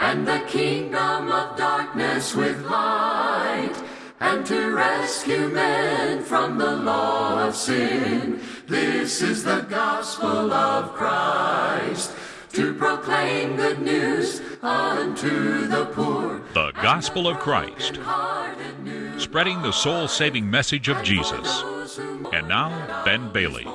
and the kingdom of darkness with light, and to rescue men from the law of sin. This is the gospel of Christ, to proclaim good news unto the poor. The Gospel of Christ, spreading the soul saving message of Jesus. And now, Ben Bailey.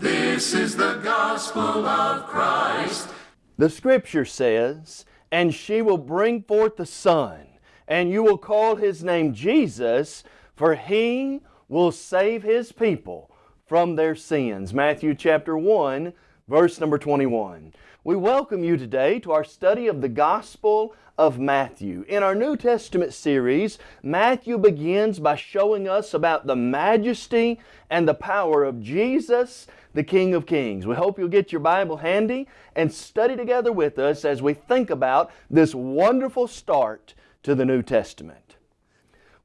This is the gospel of Christ. The scripture says, And she will bring forth a son, and you will call his name Jesus, for he will save his people from their sins. Matthew chapter 1, verse number 21. We welcome you today to our study of the Gospel of Matthew. In our New Testament series, Matthew begins by showing us about the majesty and the power of Jesus, the King of Kings. We hope you'll get your Bible handy and study together with us as we think about this wonderful start to the New Testament.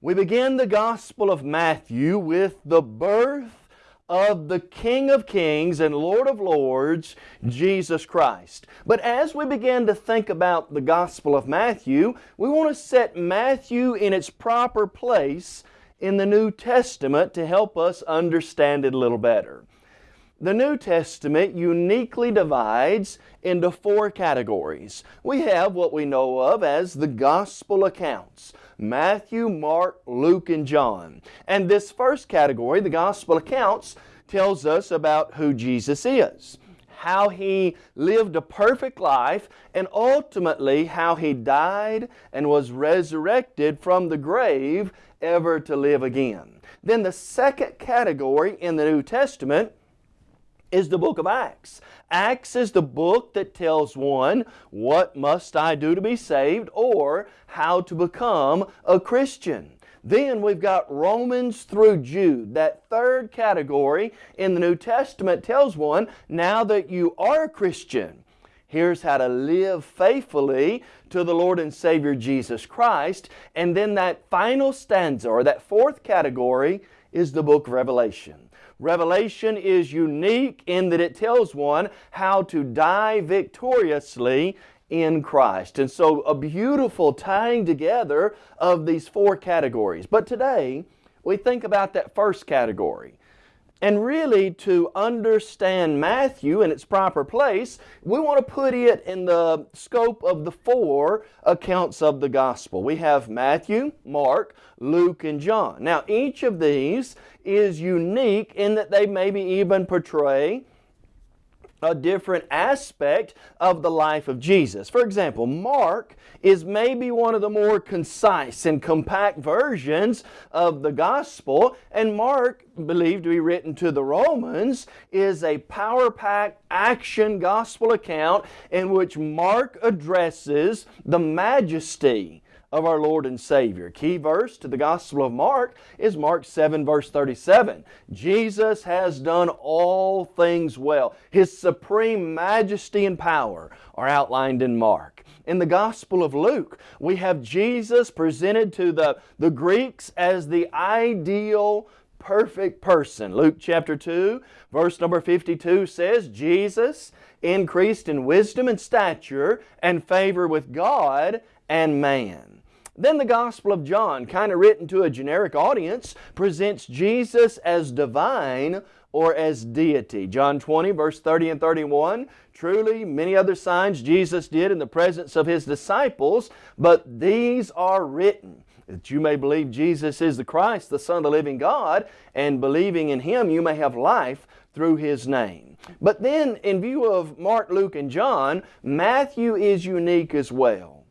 We begin the Gospel of Matthew with the birth of the King of Kings and Lord of Lords, Jesus Christ. But as we begin to think about the Gospel of Matthew, we want to set Matthew in its proper place in the New Testament to help us understand it a little better. The New Testament uniquely divides into four categories. We have what we know of as the Gospel accounts. Matthew, Mark, Luke, and John. And this first category, the Gospel accounts, tells us about who Jesus is, how He lived a perfect life, and ultimately how He died and was resurrected from the grave ever to live again. Then the second category in the New Testament is the book of Acts. Acts is the book that tells one, what must I do to be saved, or how to become a Christian. Then we've got Romans through Jude. That third category in the New Testament tells one, now that you are a Christian, here's how to live faithfully to the Lord and Savior Jesus Christ. And then that final stanza, or that fourth category, is the book of Revelation. Revelation is unique in that it tells one how to die victoriously in Christ. And so a beautiful tying together of these four categories. But today, we think about that first category. And really, to understand Matthew in its proper place, we want to put it in the scope of the four accounts of the Gospel. We have Matthew, Mark, Luke, and John. Now, each of these is unique in that they maybe even portray a different aspect of the life of Jesus. For example, Mark is maybe one of the more concise and compact versions of the gospel, and Mark, believed to be written to the Romans, is a power-packed action gospel account in which Mark addresses the majesty of our Lord and Savior. Key verse to the Gospel of Mark is Mark 7 verse 37. Jesus has done all things well. His supreme majesty and power are outlined in Mark. In the Gospel of Luke, we have Jesus presented to the, the Greeks as the ideal perfect person. Luke chapter 2, verse number 52 says, Jesus increased in wisdom and stature and favor with God and man. Then the Gospel of John, kind of written to a generic audience, presents Jesus as divine or as deity. John 20, verse 30 and 31, Truly, many other signs Jesus did in the presence of His disciples, but these are written that you may believe Jesus is the Christ, the Son of the living God, and believing in Him you may have life through His name. But then, in view of Mark, Luke, and John, Matthew is unique as well.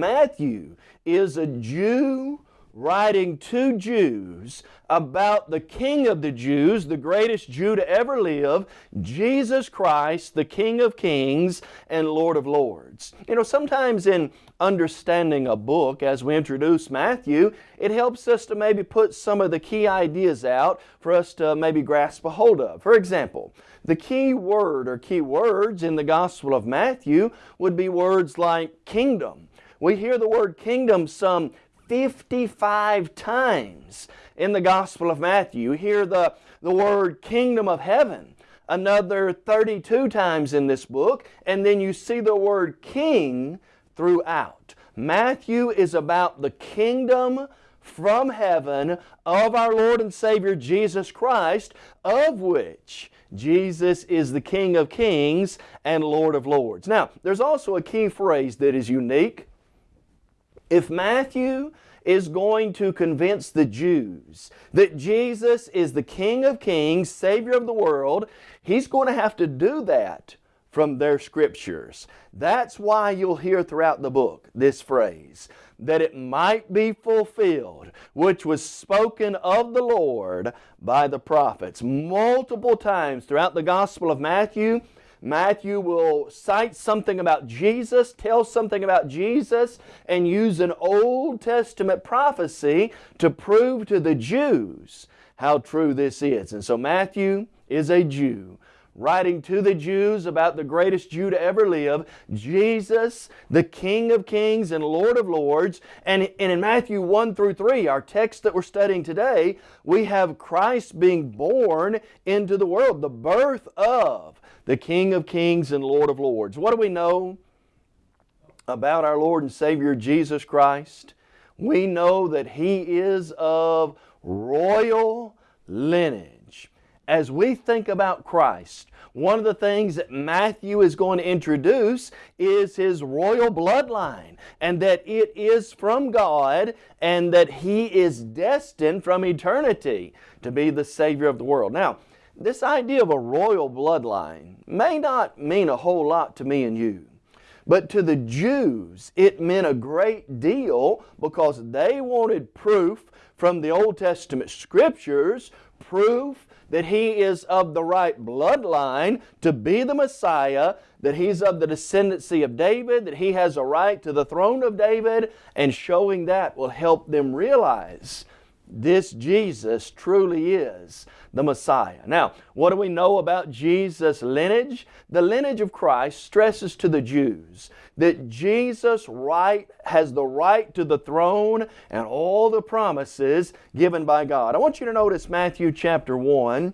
Matthew is a Jew writing to Jews about the King of the Jews, the greatest Jew to ever live, Jesus Christ, the King of Kings and Lord of Lords. You know, sometimes in understanding a book, as we introduce Matthew, it helps us to maybe put some of the key ideas out for us to maybe grasp a hold of. For example, the key word or key words in the Gospel of Matthew would be words like kingdom, we hear the word kingdom some 55 times in the Gospel of Matthew. You hear the, the word kingdom of heaven another 32 times in this book, and then you see the word king throughout. Matthew is about the kingdom from heaven of our Lord and Savior Jesus Christ, of which Jesus is the King of kings and Lord of lords. Now, there's also a key phrase that is unique. If Matthew is going to convince the Jews that Jesus is the King of kings, Savior of the world, he's going to have to do that from their scriptures. That's why you'll hear throughout the book this phrase, that it might be fulfilled, which was spoken of the Lord by the prophets. Multiple times throughout the Gospel of Matthew, Matthew will cite something about Jesus, tell something about Jesus, and use an Old Testament prophecy to prove to the Jews how true this is. And so Matthew is a Jew writing to the Jews about the greatest Jew to ever live, Jesus, the King of kings and Lord of lords. And, and in Matthew 1 through 3, our text that we're studying today, we have Christ being born into the world, the birth of the King of kings and Lord of lords. What do we know about our Lord and Savior Jesus Christ? We know that He is of royal lineage as we think about Christ, one of the things that Matthew is going to introduce is his royal bloodline and that it is from God and that he is destined from eternity to be the Savior of the world. Now, this idea of a royal bloodline may not mean a whole lot to me and you. But to the Jews, it meant a great deal because they wanted proof from the Old Testament Scriptures, proof that he is of the right bloodline to be the Messiah, that he's of the descendancy of David, that he has a right to the throne of David, and showing that will help them realize this Jesus truly is the Messiah. Now, what do we know about Jesus' lineage? The lineage of Christ stresses to the Jews that Jesus right has the right to the throne and all the promises given by God. I want you to notice Matthew chapter 1.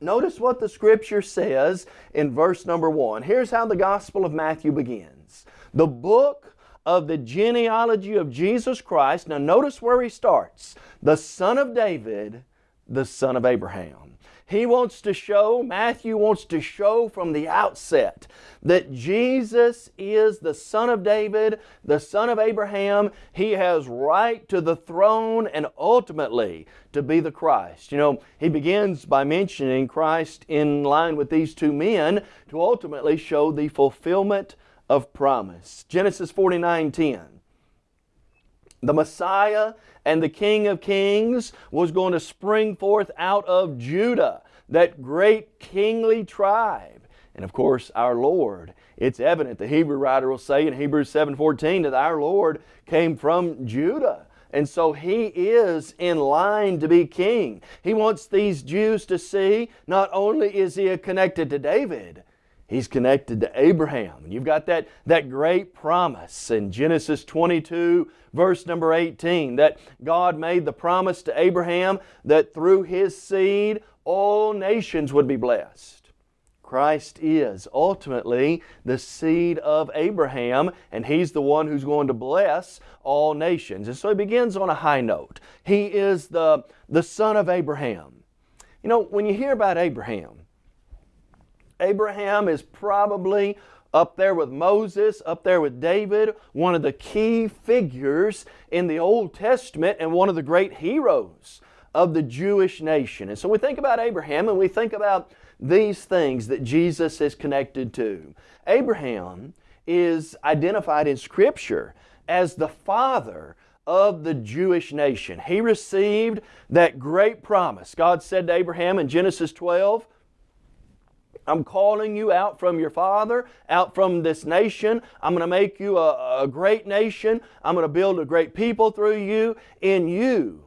Notice what the scripture says in verse number 1. Here's how the Gospel of Matthew begins. The book of the genealogy of Jesus Christ. Now notice where he starts. The son of David, the son of Abraham. He wants to show, Matthew wants to show from the outset that Jesus is the son of David, the son of Abraham. He has right to the throne and ultimately to be the Christ. You know, he begins by mentioning Christ in line with these two men to ultimately show the fulfillment of promise. Genesis 49 10. The Messiah and the King of Kings was going to spring forth out of Judah, that great kingly tribe. And of course, our Lord. It's evident, the Hebrew writer will say in Hebrews 7.14 that our Lord came from Judah. And so He is in line to be king. He wants these Jews to see not only is He connected to David, He's connected to Abraham. And you've got that, that great promise in Genesis 22, verse number 18, that God made the promise to Abraham that through his seed all nations would be blessed. Christ is ultimately the seed of Abraham, and He's the one who's going to bless all nations. And so He begins on a high note. He is the, the son of Abraham. You know, when you hear about Abraham, Abraham is probably up there with Moses, up there with David, one of the key figures in the Old Testament and one of the great heroes of the Jewish nation. And so we think about Abraham and we think about these things that Jesus is connected to. Abraham is identified in Scripture as the father of the Jewish nation. He received that great promise. God said to Abraham in Genesis 12, I'm calling you out from your father, out from this nation. I'm going to make you a, a great nation. I'm going to build a great people through you. In you,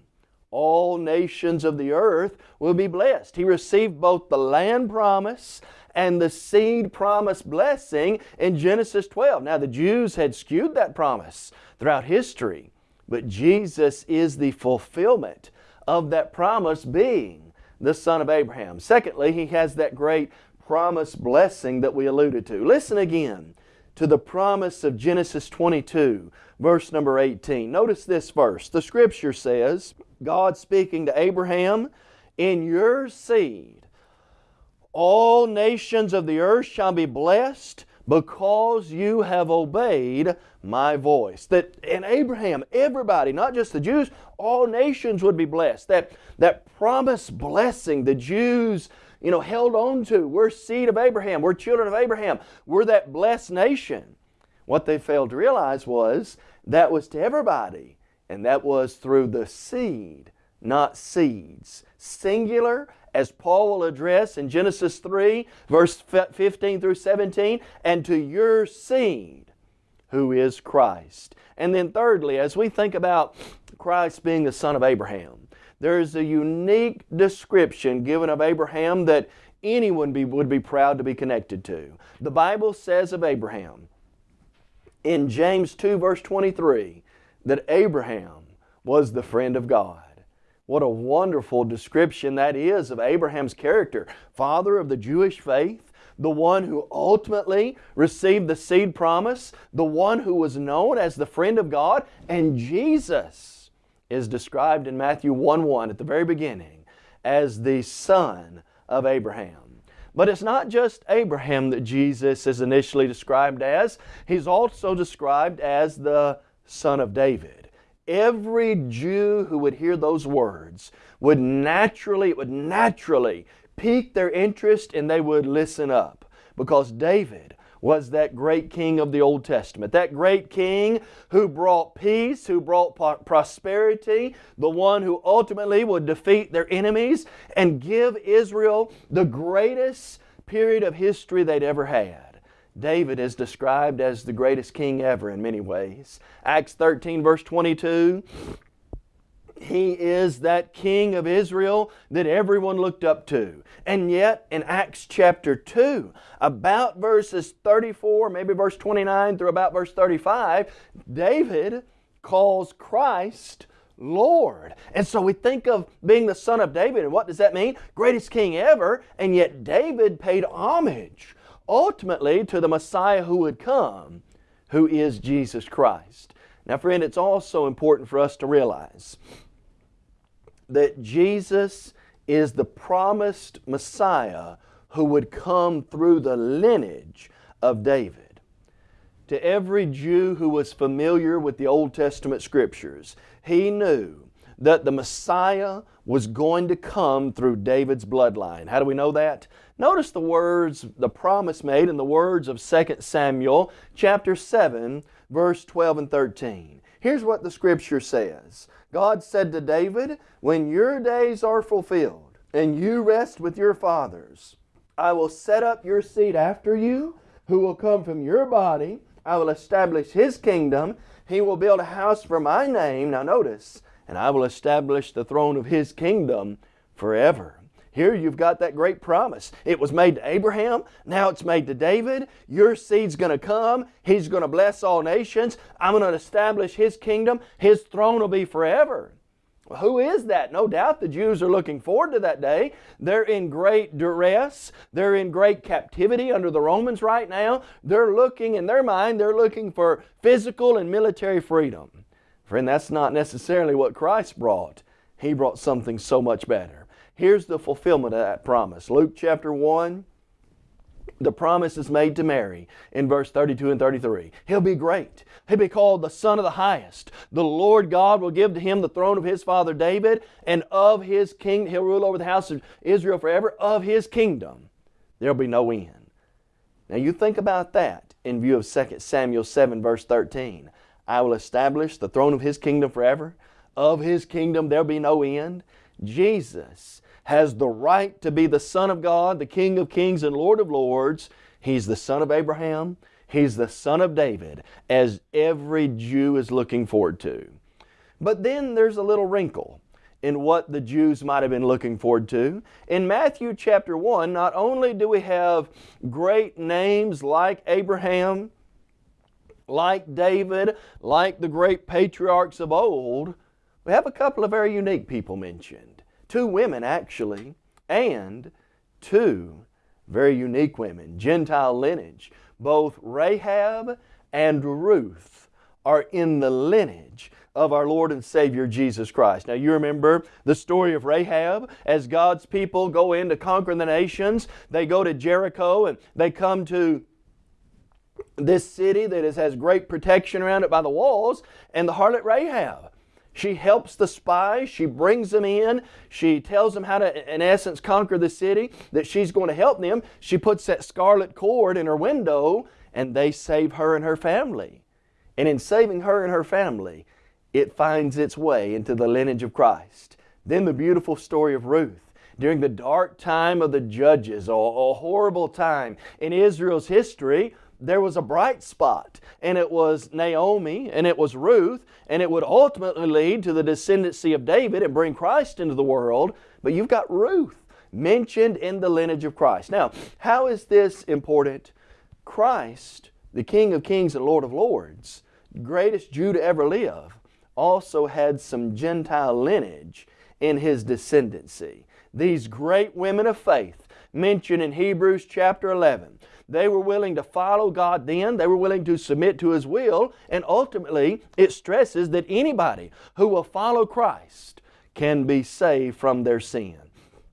all nations of the earth will be blessed. He received both the land promise and the seed promise blessing in Genesis 12. Now, the Jews had skewed that promise throughout history, but Jesus is the fulfillment of that promise being the son of Abraham. Secondly, he has that great promised blessing that we alluded to. Listen again to the promise of Genesis 22, verse number 18. Notice this verse. The scripture says, God speaking to Abraham, In your seed all nations of the earth shall be blessed because you have obeyed my voice. That in Abraham, everybody, not just the Jews, all nations would be blessed. That, that promised blessing the Jews you know, held on to. We're seed of Abraham. We're children of Abraham. We're that blessed nation. What they failed to realize was that was to everybody, and that was through the seed, not seeds. Singular, as Paul will address in Genesis 3, verse 15 through 17, and to your seed, who is Christ. And then, thirdly, as we think about Christ being the son of Abraham, there is a unique description given of Abraham that anyone be, would be proud to be connected to. The Bible says of Abraham in James 2, verse 23, that Abraham was the friend of God. What a wonderful description that is of Abraham's character. Father of the Jewish faith, the one who ultimately received the seed promise, the one who was known as the friend of God, and Jesus is described in Matthew 1 1 at the very beginning as the son of Abraham. But it's not just Abraham that Jesus is initially described as, he's also described as the son of David. Every Jew who would hear those words would naturally, it would naturally pique their interest and they would listen up because David was that great king of the Old Testament. That great king who brought peace, who brought prosperity, the one who ultimately would defeat their enemies and give Israel the greatest period of history they'd ever had. David is described as the greatest king ever in many ways. Acts 13, verse 22 he is that King of Israel that everyone looked up to. And yet, in Acts chapter 2, about verses 34, maybe verse 29 through about verse 35, David calls Christ Lord. And so we think of being the son of David, and what does that mean? Greatest king ever, and yet David paid homage ultimately to the Messiah who would come, who is Jesus Christ. Now, friend, it's also important for us to realize that Jesus is the promised Messiah who would come through the lineage of David. To every Jew who was familiar with the Old Testament Scriptures, he knew that the Messiah was going to come through David's bloodline. How do we know that? Notice the words, the promise made in the words of 2 Samuel chapter 7, verse 12 and 13. Here's what the Scripture says. God said to David, When your days are fulfilled and you rest with your fathers, I will set up your seed after you, who will come from your body. I will establish his kingdom. He will build a house for my name. Now notice, and I will establish the throne of his kingdom forever. Here you've got that great promise. It was made to Abraham, now it's made to David. Your seed's going to come. He's going to bless all nations. I'm going to establish His kingdom. His throne will be forever. Who is that? No doubt the Jews are looking forward to that day. They're in great duress. They're in great captivity under the Romans right now. They're looking, in their mind, they're looking for physical and military freedom. Friend, that's not necessarily what Christ brought. He brought something so much better. Here's the fulfillment of that promise. Luke chapter 1, the promise is made to Mary in verse 32 and 33. He'll be great. He'll be called the Son of the Highest. The Lord God will give to him the throne of his father David, and of his kingdom, he'll rule over the house of Israel forever. Of his kingdom, there'll be no end. Now you think about that in view of 2 Samuel 7, verse 13. I will establish the throne of his kingdom forever. Of his kingdom, there'll be no end. Jesus has the right to be the Son of God, the King of kings and Lord of lords. He's the son of Abraham. He's the son of David, as every Jew is looking forward to. But then there's a little wrinkle in what the Jews might have been looking forward to. In Matthew chapter 1, not only do we have great names like Abraham, like David, like the great patriarchs of old, we have a couple of very unique people mentioned two women actually, and two very unique women, Gentile lineage. both Rahab and Ruth are in the lineage of our Lord and Savior Jesus Christ. Now you remember the story of Rahab as God's people go in to conquer the nations. They go to Jericho and they come to this city that is, has great protection around it by the walls and the harlot Rahab. She helps the spies. She brings them in. She tells them how to, in essence, conquer the city, that she's going to help them. She puts that scarlet cord in her window, and they save her and her family. And in saving her and her family, it finds its way into the lineage of Christ. Then the beautiful story of Ruth. During the dark time of the judges, a, a horrible time in Israel's history, there was a bright spot, and it was Naomi, and it was Ruth, and it would ultimately lead to the descendancy of David and bring Christ into the world. But you've got Ruth mentioned in the lineage of Christ. Now, how is this important? Christ, the King of Kings and Lord of Lords, greatest Jew to ever live, also had some Gentile lineage in his descendancy. These great women of faith mentioned in Hebrews chapter 11 they were willing to follow God then, they were willing to submit to His will, and ultimately it stresses that anybody who will follow Christ can be saved from their sin.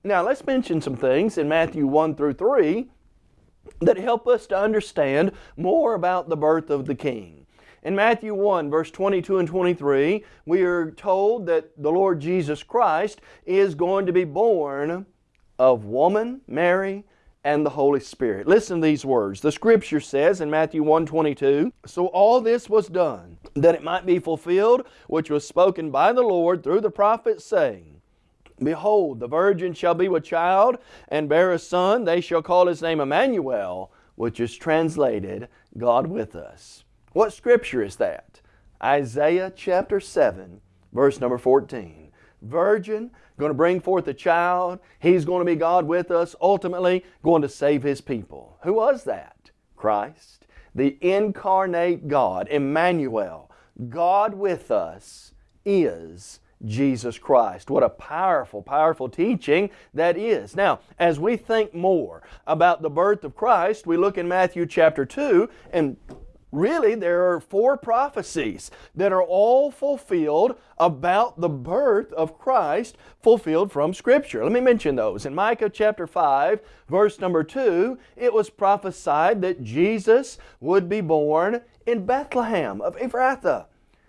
Now let's mention some things in Matthew 1 through 3 that help us to understand more about the birth of the King. In Matthew 1, verse 22 and 23, we are told that the Lord Jesus Christ is going to be born of woman, Mary, and the Holy Spirit. Listen to these words. The scripture says in Matthew 1:22, "So all this was done that it might be fulfilled which was spoken by the Lord through the prophet saying, Behold, the virgin shall be with child and bear a son, they shall call his name Emmanuel, which is translated God with us." What scripture is that? Isaiah chapter 7, verse number 14. Virgin, going to bring forth a child. He's going to be God with us, ultimately going to save His people. Who was that? Christ, the incarnate God, Emmanuel. God with us is Jesus Christ. What a powerful, powerful teaching that is. Now, as we think more about the birth of Christ, we look in Matthew chapter 2 and Really, there are four prophecies that are all fulfilled about the birth of Christ fulfilled from Scripture. Let me mention those. In Micah chapter 5, verse number 2, it was prophesied that Jesus would be born in Bethlehem of Ephrathah.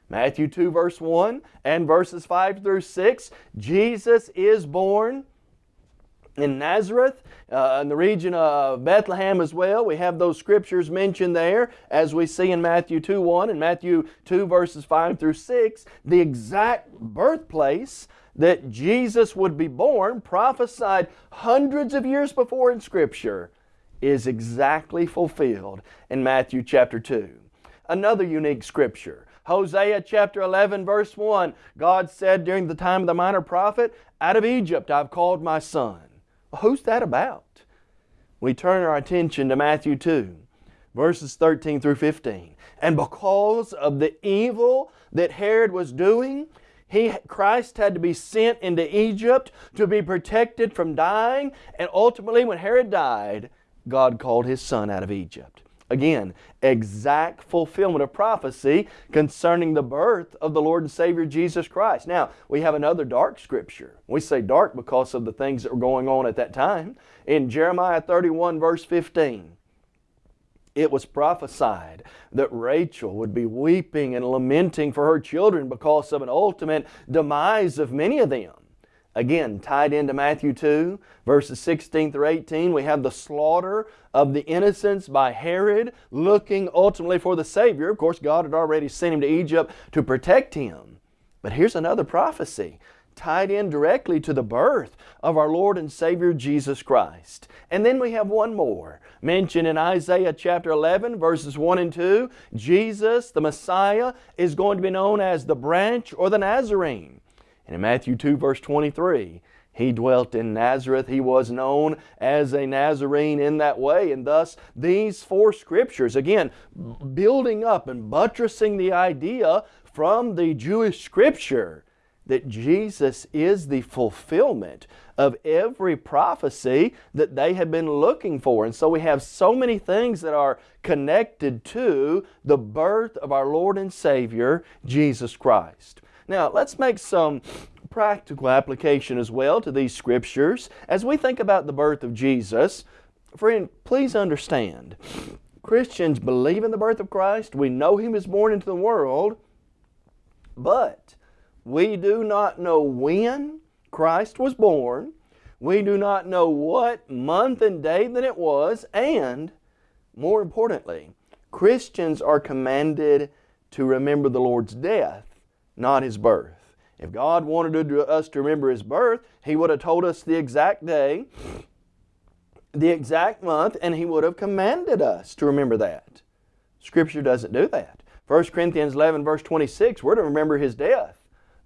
Matthew 2 verse 1 and verses 5 through 6, Jesus is born in Nazareth, uh, in the region of Bethlehem as well. We have those scriptures mentioned there as we see in Matthew 2 1 and Matthew 2 verses 5 through 6. The exact birthplace that Jesus would be born, prophesied hundreds of years before in Scripture, is exactly fulfilled in Matthew chapter 2. Another unique Scripture. Hosea chapter 11 verse 1, God said during the time of the minor prophet, Out of Egypt I've called my son. Who's that about? We turn our attention to Matthew 2, verses 13 through 15. And because of the evil that Herod was doing, he, Christ had to be sent into Egypt to be protected from dying. And ultimately, when Herod died, God called his son out of Egypt. Again, exact fulfillment of prophecy concerning the birth of the Lord and Savior Jesus Christ. Now, we have another dark scripture. We say dark because of the things that were going on at that time. In Jeremiah 31 verse 15, it was prophesied that Rachel would be weeping and lamenting for her children because of an ultimate demise of many of them. Again, tied into Matthew 2, verses 16 through 18, we have the slaughter of the innocents by Herod, looking ultimately for the Savior. Of course, God had already sent him to Egypt to protect him. But here's another prophecy tied in directly to the birth of our Lord and Savior Jesus Christ. And then we have one more mentioned in Isaiah chapter 11 verses 1 and 2. Jesus, the Messiah, is going to be known as the branch or the Nazarene. And in Matthew 2 verse 23, he dwelt in Nazareth. He was known as a Nazarene in that way. And thus, these four scriptures, again, building up and buttressing the idea from the Jewish scripture that Jesus is the fulfillment of every prophecy that they had been looking for. And so we have so many things that are connected to the birth of our Lord and Savior, Jesus Christ. Now, let's make some practical application as well to these scriptures. As we think about the birth of Jesus, friend, please understand, Christians believe in the birth of Christ. We know He was born into the world, but we do not know when Christ was born. We do not know what month and day that it was, and more importantly, Christians are commanded to remember the Lord's death, not His birth. If God wanted us to remember His birth, He would have told us the exact day, the exact month, and He would have commanded us to remember that. Scripture doesn't do that. 1 Corinthians 11 verse 26, we're to remember His death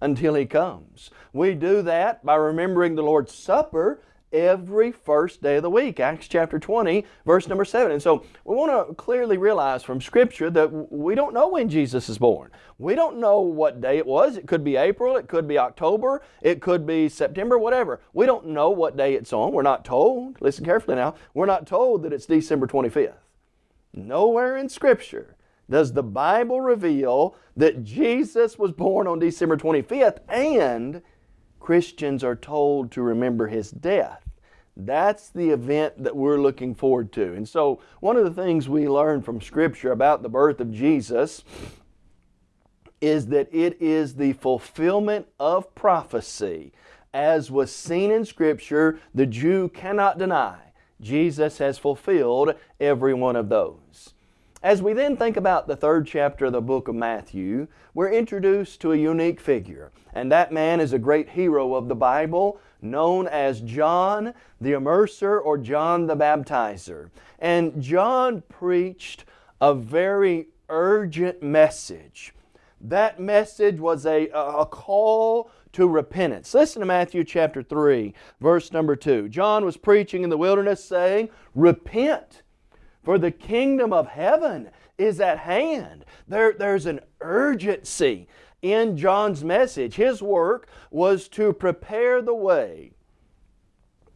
until He comes. We do that by remembering the Lord's Supper every first day of the week. Acts chapter 20, verse number 7. And so we want to clearly realize from Scripture that we don't know when Jesus is born. We don't know what day it was. It could be April, it could be October, it could be September, whatever. We don't know what day it's on. We're not told. Listen carefully now. We're not told that it's December 25th. Nowhere in Scripture does the Bible reveal that Jesus was born on December 25th and Christians are told to remember His death. That's the event that we're looking forward to. And so one of the things we learn from Scripture about the birth of Jesus is that it is the fulfillment of prophecy. As was seen in Scripture, the Jew cannot deny Jesus has fulfilled every one of those. As we then think about the third chapter of the book of Matthew, we're introduced to a unique figure. And that man is a great hero of the Bible known as John the Immerser or John the Baptizer. And John preached a very urgent message. That message was a, a call to repentance. Listen to Matthew chapter 3, verse number 2. John was preaching in the wilderness saying, Repent, for the kingdom of heaven is at hand. There, there's an urgency in John's message. His work was to prepare the way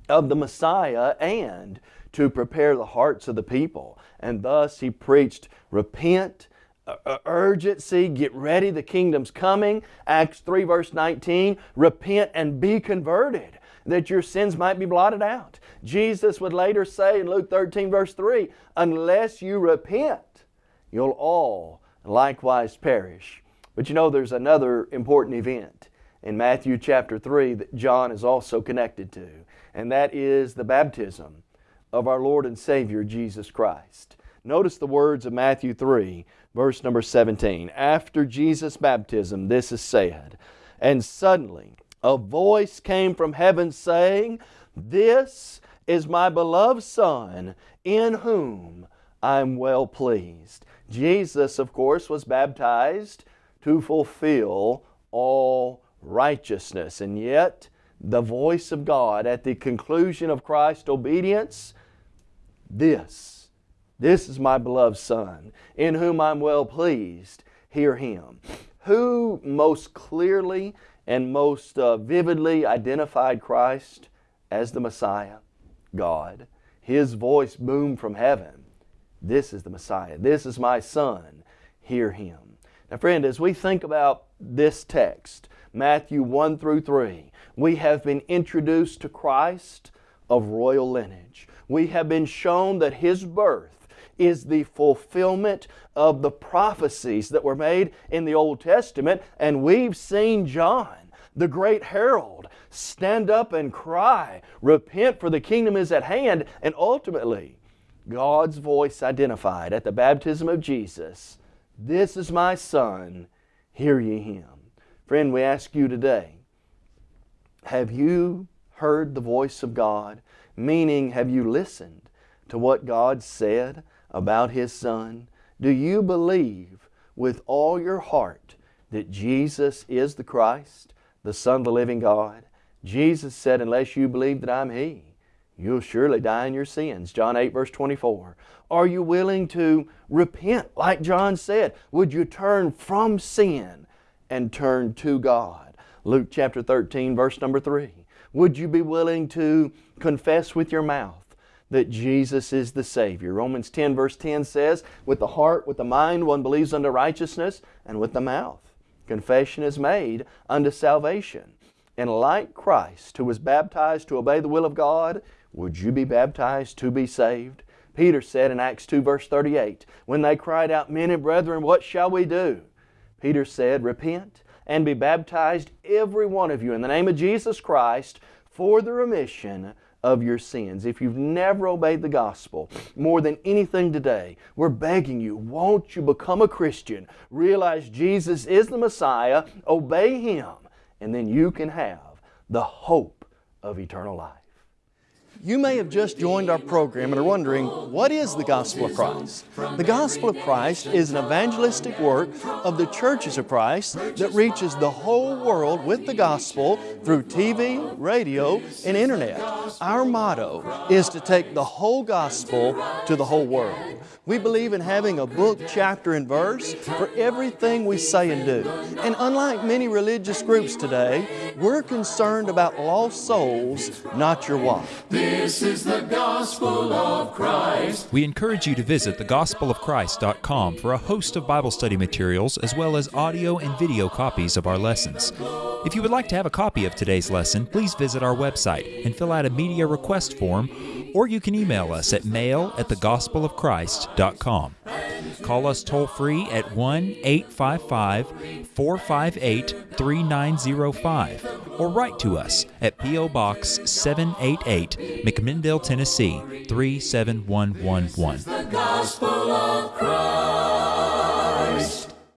of the Messiah and to prepare the hearts of the people. And thus he preached, repent, uh, uh, urgency, get ready, the kingdom's coming. Acts 3 verse 19, repent and be converted that your sins might be blotted out. Jesus would later say in Luke 13 verse 3, unless you repent, you'll all likewise perish. But you know, there's another important event in Matthew chapter 3 that John is also connected to, and that is the baptism of our Lord and Savior Jesus Christ. Notice the words of Matthew 3, verse number 17. After Jesus' baptism, this is said, And suddenly a voice came from heaven saying, This is my beloved Son, in whom I am well pleased. Jesus, of course, was baptized to fulfill all righteousness. And yet, the voice of God at the conclusion of Christ's obedience, this, this is my beloved Son, in whom I'm well pleased. Hear Him. Who most clearly and most uh, vividly identified Christ as the Messiah? God. His voice boomed from heaven. This is the Messiah. This is my Son. Hear Him. Now, friend, as we think about this text, Matthew 1 through 3, we have been introduced to Christ of royal lineage. We have been shown that His birth is the fulfillment of the prophecies that were made in the Old Testament, and we've seen John, the great herald, stand up and cry, Repent, for the kingdom is at hand, and ultimately, God's voice identified at the baptism of Jesus this is my Son, hear ye him. Friend, we ask you today, have you heard the voice of God? Meaning, have you listened to what God said about His Son? Do you believe with all your heart that Jesus is the Christ, the Son of the living God? Jesus said, unless you believe that I'm He, you'll surely die in your sins. John 8 verse 24. Are you willing to repent like John said? Would you turn from sin and turn to God? Luke chapter 13, verse number 3. Would you be willing to confess with your mouth that Jesus is the Savior? Romans 10, verse 10 says, With the heart, with the mind, one believes unto righteousness, and with the mouth, confession is made unto salvation. And like Christ, who was baptized to obey the will of God, would you be baptized to be saved? Peter said in Acts 2, verse 38, when they cried out, Men and brethren, what shall we do? Peter said, Repent and be baptized, every one of you, in the name of Jesus Christ, for the remission of your sins. If you've never obeyed the gospel more than anything today, we're begging you, won't you become a Christian? Realize Jesus is the Messiah, obey Him, and then you can have the hope of eternal life. You may have just joined our program and are wondering, what is the Gospel of Christ? The Gospel of Christ is an evangelistic work of the churches of Christ that reaches the whole world with the gospel through TV, radio, and internet. Our motto is to take the whole gospel to the whole world. We believe in having a book, chapter, and verse for everything we say and do. And unlike many religious groups today, we're concerned about lost souls, not your wife. This is the gospel of Christ. We encourage you to visit thegospelofchrist.com for a host of Bible study materials as well as audio and video copies of our lessons. If you would like to have a copy of today's lesson, please visit our website and fill out a media request form, or you can email us at mail at thegospelofchrist.com. Call us toll free at 1 855 458 3905 or write to us at P.O. Box 788, McMinnville, Tennessee 37111.